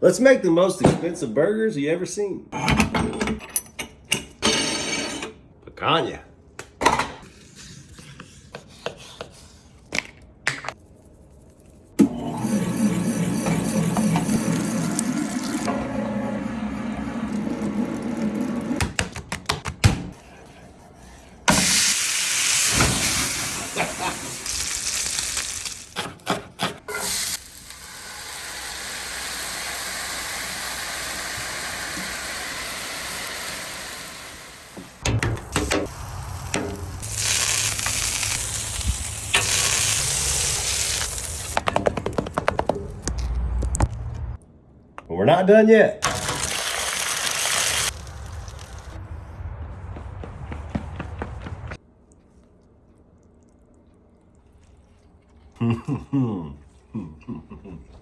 Let's make the most expensive burgers you ever seen. Picanha. We're not done yet.